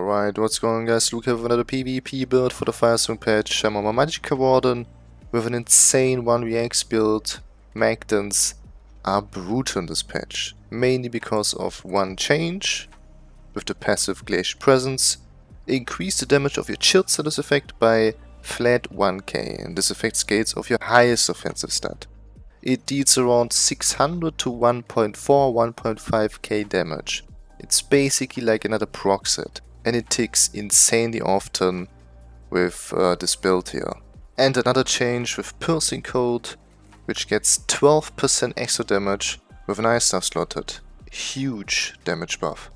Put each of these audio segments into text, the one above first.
Alright, what's going on guys? Luke here with another PvP build for the Firestorm patch. I'm on my Magicka Warden with an insane 1vx build. Magdans are brutal in this patch, mainly because of one change with the passive Glacial Presence. Increase the damage of your Chilled status effect by flat 1k and this effect scales of your highest offensive stat. It deals around 600 to 1.4, 1.5k damage. It's basically like another proc set and it ticks insanely often with uh, this build here. And another change with Piercing Cold, which gets 12% extra damage with an Ice Staff slotted. Huge damage buff.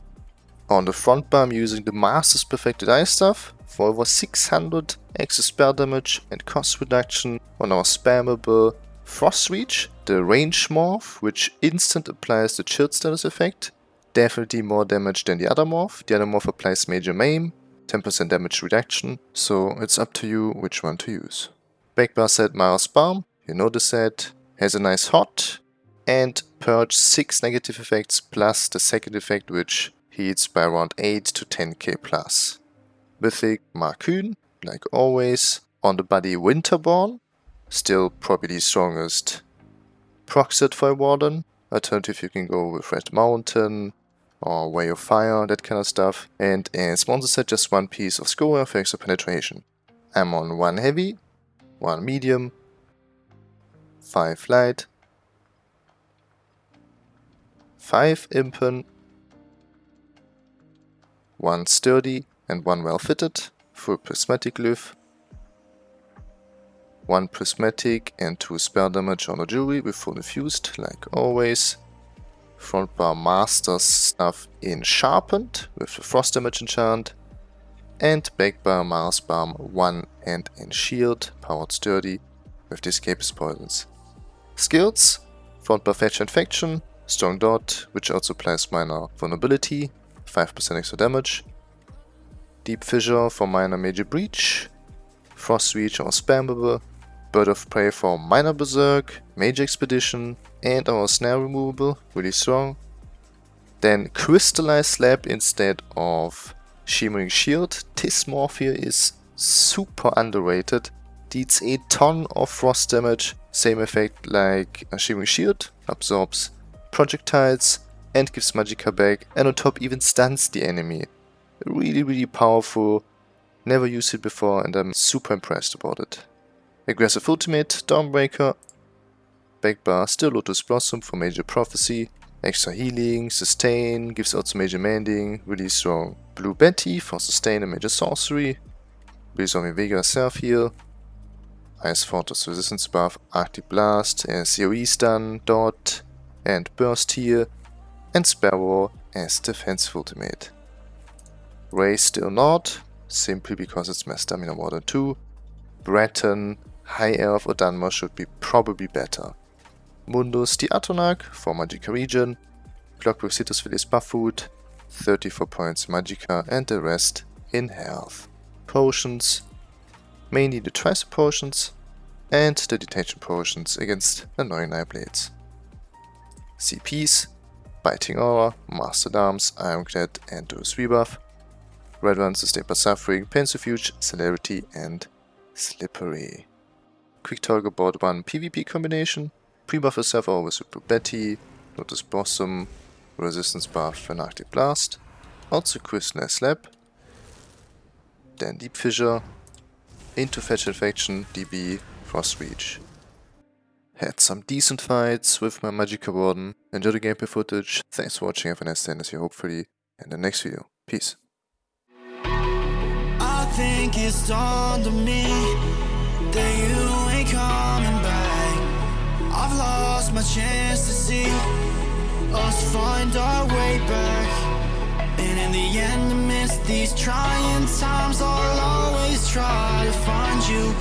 On the front bar I'm using the Master's Perfected Ice Staff for over 600 extra spell damage and cost reduction on our spammable Frost Reach, the Range Morph, which instant applies the Chilled status effect, definitely more damage than the other morph. The other morph applies Major Maim, 10% damage reduction, so it's up to you which one to use. Backbar set Mara's Balm, you know the set, has a nice hot, and purge 6 negative effects plus the second effect which heats by around 8 to 10k plus. Mythic Markyn, like always, on the body Winterborn, still probably the strongest proc for a Warden. Alternative you can go with Red Mountain, or Way of Fire, that kind of stuff. And in sponsor set, just one piece of score for extra penetration. I'm on one heavy, one medium, five light, five impen, one sturdy and one well fitted, full prismatic glyph, one prismatic and two spell damage on the jewelry with full infused, like always. Front bar masters stuff in Sharpened with the Frost damage enchant. And back bar Mara's Balm 1 and in Shield, powered sturdy with the Escapist Poisons. Skills, front bar Fetcher Infection, Strong Dot, which also applies minor vulnerability, 5% extra damage. Deep Fissure for minor major breach, Frost Reach or spammable, Bird of Prey for Minor Berserk, Major Expedition, and our Snare Removable, really strong. Then Crystallized Slab instead of Shimmering Shield. This morph here is super underrated. Deals a ton of frost damage, same effect like a Shimmering Shield, absorbs projectiles and gives Magicka back and on top even stuns the enemy. Really really powerful, never used it before and I'm super impressed about it. Aggressive Ultimate, Dawnbreaker, Backbar, still Lotus Blossom for Major Prophecy, extra healing, sustain, gives also major mending, really strong. Blue Betty for sustain and major sorcery, Resolving Vigor self heal, Ice Fortress resistance buff, Arctic Blast, and COE stun, dot, and burst here, and Sparrow as defensive ultimate. Ray still not, simply because it's my stamina than 2. Breton High Elf or Dunmer should be probably better. Mundus the Atronach for Magicka region, Clockwork buff food, 34 points Magicka and the rest in health. Potions, mainly the Tricep potions and the Detection potions against annoying Nightblades. CPs, Biting Aura, Mastered Arms, Ironclad and Duelist's Rebuff. Red ones sustain by Suffering, Pain's Refuge, Celerity and Slippery. Quick talk about one PvP combination. Pre-buff yourself always with Betty, Lotus Blossom, Resistance buff Arctic Blast. Also Crystal Slab. Then Deep Fissure. Into Fetcher Infection, DB, Frost Reach. Had some decent fights with my Magicka Warden. Enjoy the gameplay footage. Thanks for watching. Have a nice day and see you hopefully in the next video. Peace. Think it's on me that you lost my chance to see us find our way back. And in the end amidst these trying times I'll always try to find you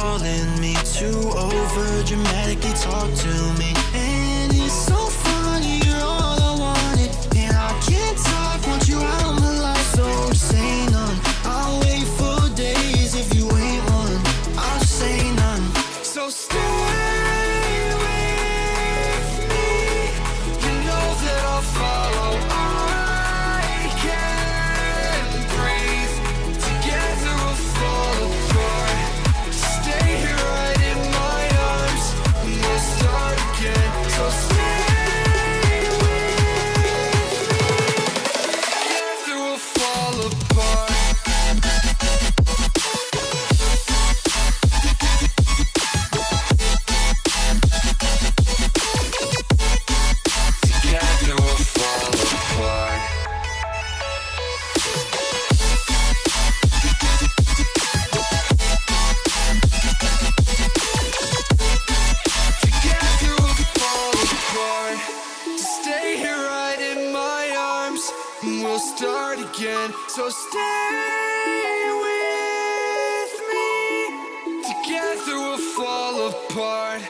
calling me too over. Dramatically talk to me. So stay with me. Together we'll fall apart.